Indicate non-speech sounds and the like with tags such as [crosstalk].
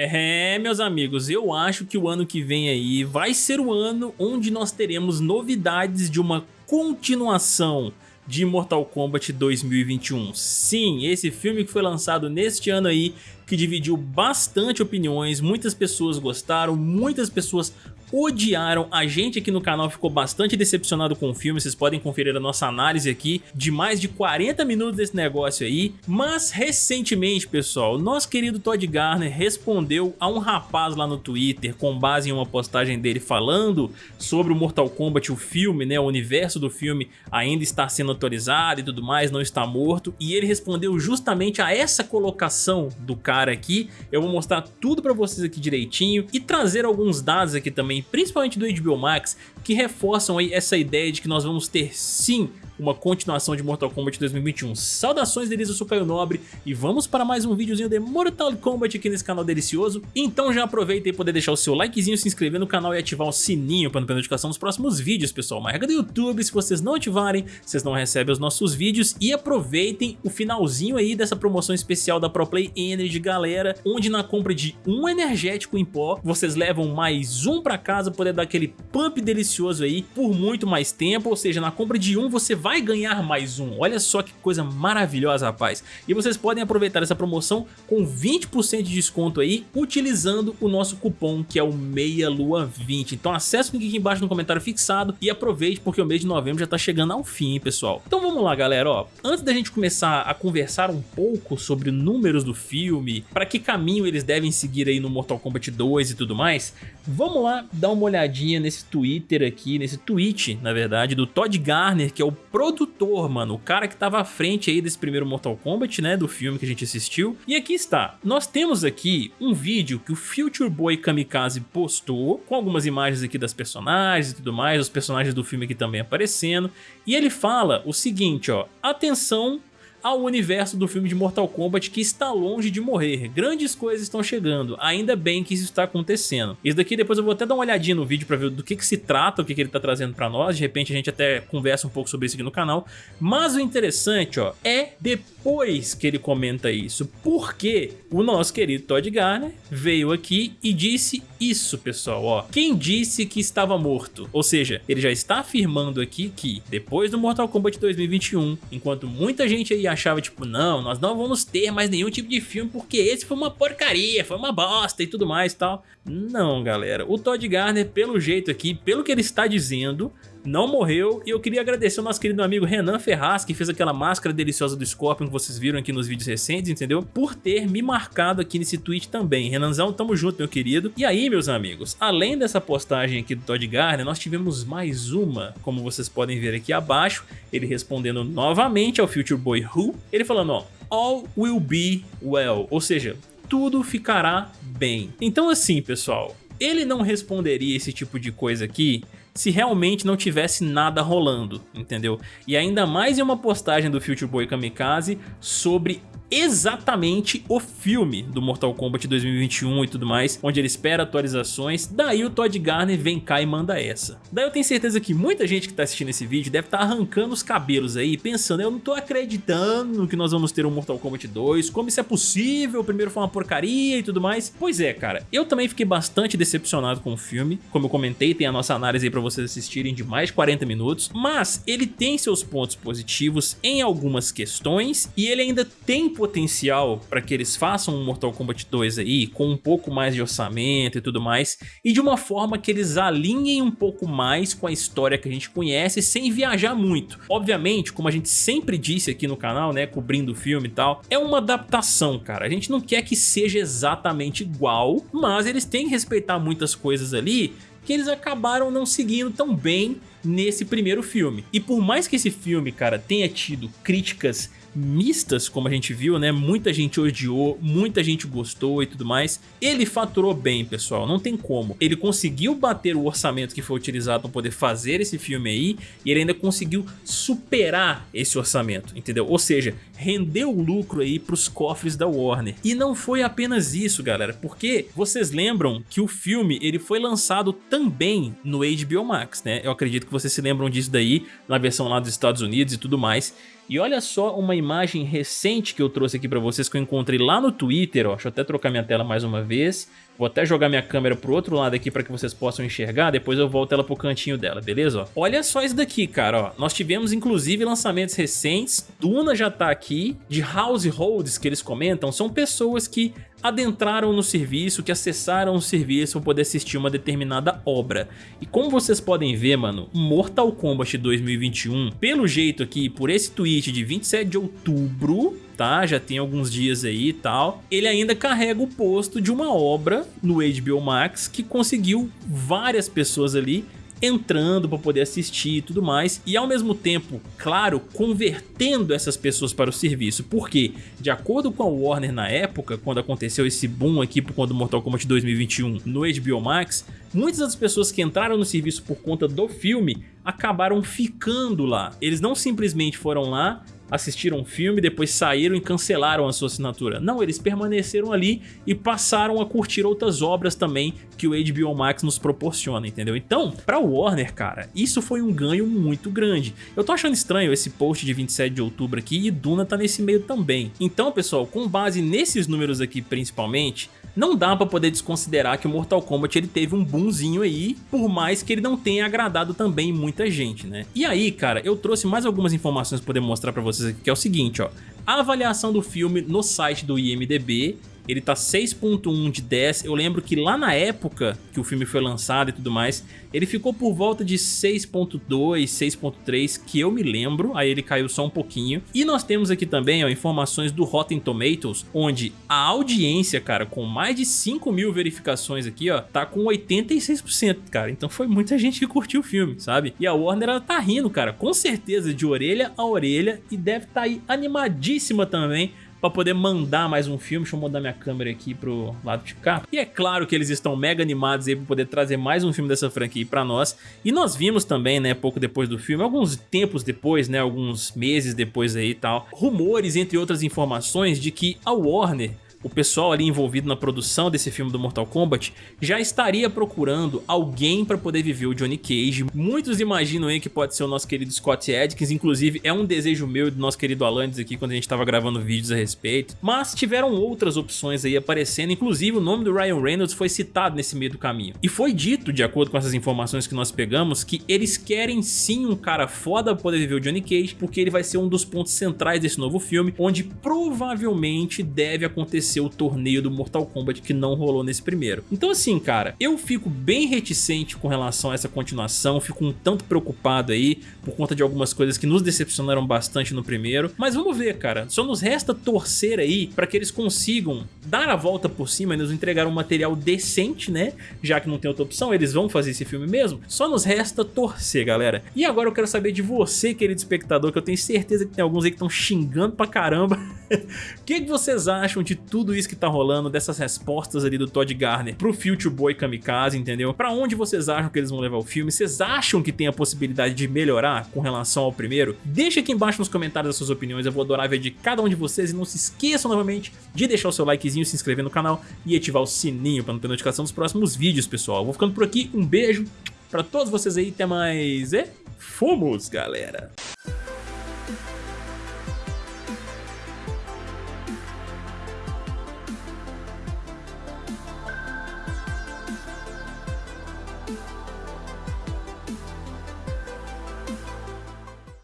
É, meus amigos, eu acho que o ano que vem aí vai ser o ano onde nós teremos novidades de uma continuação de Mortal Kombat 2021. Sim, esse filme que foi lançado neste ano aí, que dividiu bastante opiniões, muitas pessoas gostaram, muitas pessoas odiaram. A gente aqui no canal ficou bastante decepcionado com o filme, vocês podem conferir a nossa análise aqui de mais de 40 minutos desse negócio aí. Mas recentemente, pessoal, nosso querido Todd Garner respondeu a um rapaz lá no Twitter com base em uma postagem dele falando sobre o Mortal Kombat, o filme, né, o universo do filme ainda está sendo atualizado e tudo mais, não está morto. E ele respondeu justamente a essa colocação do cara aqui. Eu vou mostrar tudo pra vocês aqui direitinho e trazer alguns dados aqui também principalmente do HBO Max, que reforçam aí essa ideia de que nós vamos ter sim uma continuação de Mortal Kombat 2021. Saudações sou Caio Nobre e vamos para mais um videozinho de Mortal Kombat aqui nesse canal delicioso. Então já aproveita e poder deixar o seu likezinho, se inscrever no canal e ativar o sininho para não perder notificação dos próximos vídeos, pessoal. Uma regra do YouTube, se vocês não ativarem, vocês não recebem os nossos vídeos e aproveitem o finalzinho aí dessa promoção especial da ProPlay Energy, galera, onde na compra de um energético em pó, vocês levam mais um para casa, poder dar aquele pump delicioso aí por muito mais tempo, ou seja, na compra de um você vai ganhar mais um. Olha só que coisa maravilhosa, rapaz. E vocês podem aproveitar essa promoção com 20% de desconto aí, utilizando o nosso cupom, que é o MEIALUA20. Então acesse o link aqui embaixo no comentário fixado e aproveite, porque o mês de novembro já tá chegando ao fim, hein, pessoal. Então vamos lá, galera, ó. Antes da gente começar a conversar um pouco sobre números do filme, para que caminho eles devem seguir aí no Mortal Kombat 2 e tudo mais, vamos lá dar uma olhadinha nesse Twitter aqui, nesse tweet, na verdade, do Todd Garner, que é o produtor, mano, o cara que tava à frente aí desse primeiro Mortal Kombat, né, do filme que a gente assistiu. E aqui está, nós temos aqui um vídeo que o Future Boy Kamikaze postou, com algumas imagens aqui das personagens e tudo mais, os personagens do filme aqui também aparecendo, e ele fala o seguinte, ó, atenção ao universo do filme de Mortal Kombat que está longe de morrer. Grandes coisas estão chegando, ainda bem que isso está acontecendo. Isso daqui depois eu vou até dar uma olhadinha no vídeo para ver do que, que se trata, o que, que ele está trazendo para nós, de repente a gente até conversa um pouco sobre isso aqui no canal. Mas o interessante ó, é depois que ele comenta isso, porque o nosso querido Todd Garner veio aqui e disse isso pessoal, ó. Quem disse que estava morto? Ou seja, ele já está afirmando aqui que depois do Mortal Kombat 2021, enquanto muita gente aí achava tipo, não, nós não vamos ter mais nenhum tipo de filme porque esse foi uma porcaria, foi uma bosta e tudo mais e tal. Não, galera, o Todd Garner, pelo jeito aqui, pelo que ele está dizendo, não morreu e eu queria agradecer ao nosso querido amigo Renan Ferraz, que fez aquela máscara deliciosa do Scorpion que vocês viram aqui nos vídeos recentes, entendeu? Por ter me marcado aqui nesse tweet também. Renanzão, tamo junto, meu querido. E aí, meus amigos, além dessa postagem aqui do Todd Garner, nós tivemos mais uma, como vocês podem ver aqui abaixo, ele respondendo novamente ao Future Boy Who, ele falando, ó, All will be well, ou seja, tudo ficará bem. Então assim, pessoal, ele não responderia esse tipo de coisa aqui se realmente não tivesse nada rolando, entendeu? E ainda mais em uma postagem do Future Boy Kamikaze sobre exatamente o filme do Mortal Kombat 2021 e tudo mais, onde ele espera atualizações, daí o Todd Garner vem cá e manda essa. Daí eu tenho certeza que muita gente que tá assistindo esse vídeo deve estar tá arrancando os cabelos aí, pensando, eu não tô acreditando que nós vamos ter um Mortal Kombat 2, como isso é possível, o primeiro foi uma porcaria e tudo mais. Pois é, cara, eu também fiquei bastante decepcionado com o filme, como eu comentei, tem a nossa análise aí pra vocês assistirem de mais de 40 minutos, mas ele tem seus pontos positivos em algumas questões e ele ainda tem potencial para que eles façam um Mortal Kombat 2 aí, com um pouco mais de orçamento e tudo mais, e de uma forma que eles alinhem um pouco mais com a história que a gente conhece, sem viajar muito. Obviamente, como a gente sempre disse aqui no canal, né, cobrindo o filme e tal, é uma adaptação, cara. A gente não quer que seja exatamente igual, mas eles têm que respeitar muitas coisas ali que eles acabaram não seguindo tão bem nesse primeiro filme. E por mais que esse filme, cara, tenha tido críticas mistas, como a gente viu, né? Muita gente odiou, muita gente gostou e tudo mais. Ele faturou bem, pessoal, não tem como. Ele conseguiu bater o orçamento que foi utilizado para poder fazer esse filme aí e ele ainda conseguiu superar esse orçamento, entendeu? Ou seja, rendeu lucro aí para os cofres da Warner. E não foi apenas isso, galera, porque vocês lembram que o filme ele foi lançado também no HBO Max, né? Eu acredito que vocês se lembram disso daí, na versão lá dos Estados Unidos e tudo mais. E olha só uma imagem recente que eu trouxe aqui pra vocês, que eu encontrei lá no Twitter, ó. Deixa eu até trocar minha tela mais uma vez. Vou até jogar minha câmera pro outro lado aqui para que vocês possam enxergar, depois eu volto ela pro cantinho dela, beleza? Olha só isso daqui, cara, ó. Nós tivemos inclusive lançamentos recentes, Duna já tá aqui, de households que eles comentam, são pessoas que adentraram no serviço, que acessaram o serviço para poder assistir uma determinada obra. E como vocês podem ver, mano, Mortal Kombat 2021, pelo jeito aqui, por esse tweet de 27 de outubro, tá? Já tem alguns dias aí e tal. Ele ainda carrega o posto de uma obra no HBO Max que conseguiu várias pessoas ali entrando para poder assistir e tudo mais, e ao mesmo tempo, claro, convertendo essas pessoas para o serviço, porque de acordo com a Warner na época, quando aconteceu esse boom aqui por conta do Mortal Kombat 2021 no HBO Max, muitas das pessoas que entraram no serviço por conta do filme acabaram ficando lá. Eles não simplesmente foram lá assistiram o filme, depois saíram e cancelaram a sua assinatura. Não, eles permaneceram ali e passaram a curtir outras obras também que o HBO Max nos proporciona, entendeu? Então, pra Warner, cara, isso foi um ganho muito grande. Eu tô achando estranho esse post de 27 de outubro aqui e Duna tá nesse meio também. Então, pessoal, com base nesses números aqui principalmente, não dá pra poder desconsiderar que o Mortal Kombat ele teve um boomzinho aí, por mais que ele não tenha agradado também muita gente, né? E aí, cara, eu trouxe mais algumas informações pra poder mostrar pra vocês aqui, que é o seguinte, ó. A avaliação do filme no site do IMDB ele tá 6.1 de 10, eu lembro que lá na época que o filme foi lançado e tudo mais, ele ficou por volta de 6.2, 6.3, que eu me lembro, aí ele caiu só um pouquinho. E nós temos aqui também ó, informações do Rotten Tomatoes, onde a audiência, cara, com mais de 5 mil verificações aqui, ó, tá com 86%, cara. Então foi muita gente que curtiu o filme, sabe? E a Warner, ela tá rindo, cara, com certeza, de orelha a orelha, e deve tá aí animadíssima também para poder mandar mais um filme. Deixa eu mudar minha câmera aqui pro lado de cá. E é claro que eles estão mega animados aí para poder trazer mais um filme dessa franquia para nós. E nós vimos também, né, pouco depois do filme, alguns tempos depois, né, alguns meses depois aí e tal, rumores, entre outras informações, de que a Warner o pessoal ali envolvido na produção desse filme do Mortal Kombat já estaria procurando alguém para poder viver o Johnny Cage. Muitos imaginam aí que pode ser o nosso querido Scott Adkins, inclusive é um desejo meu e do nosso querido Alandes aqui quando a gente estava gravando vídeos a respeito. Mas tiveram outras opções aí aparecendo, inclusive o nome do Ryan Reynolds foi citado nesse meio do caminho. E foi dito, de acordo com essas informações que nós pegamos, que eles querem sim um cara foda para poder viver o Johnny Cage, porque ele vai ser um dos pontos centrais desse novo filme, onde provavelmente deve acontecer o torneio do Mortal Kombat que não rolou nesse primeiro. Então assim, cara, eu fico bem reticente com relação a essa continuação, fico um tanto preocupado aí por conta de algumas coisas que nos decepcionaram bastante no primeiro, mas vamos ver, cara, só nos resta torcer aí para que eles consigam dar a volta por cima e nos entregar um material decente, né, já que não tem outra opção, eles vão fazer esse filme mesmo, só nos resta torcer, galera. E agora eu quero saber de você, querido espectador, que eu tenho certeza que tem alguns aí que estão xingando pra caramba, [laughs] o que, que vocês acham de tudo tudo isso que tá rolando, dessas respostas ali do Todd Garner pro Future Boy Kamikaze, entendeu? Pra onde vocês acham que eles vão levar o filme? Vocês acham que tem a possibilidade de melhorar com relação ao primeiro? Deixa aqui embaixo nos comentários as suas opiniões, eu vou adorar ver de cada um de vocês e não se esqueçam novamente de deixar o seu likezinho, se inscrever no canal e ativar o sininho pra não ter notificação dos próximos vídeos, pessoal. vou ficando por aqui, um beijo pra todos vocês aí, até mais e fomos, galera!